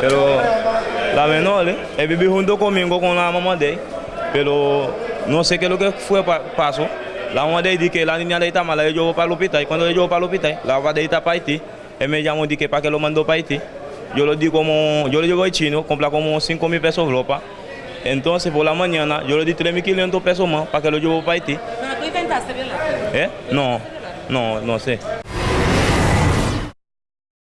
pero la menor, ¿eh? él vive junto conmigo con la mamá de él, pero no sé qué es lo que fue pa- pasó. La mamá de él dice que la niña de él está mala, él llevó para el hospital, y cuando él llevó para el hospital, la mamá de él está para Haití, él me llamó y dice que para que lo mandó para Haití. Yo le di como, yo le llevo al chino, compra como 5 mil pesos ropa. Entonces por la mañana yo le di 3.500 pesos más para que lo llevo para Haití. Pero tú intentaste violar. ¿Eh? No, no, no sé.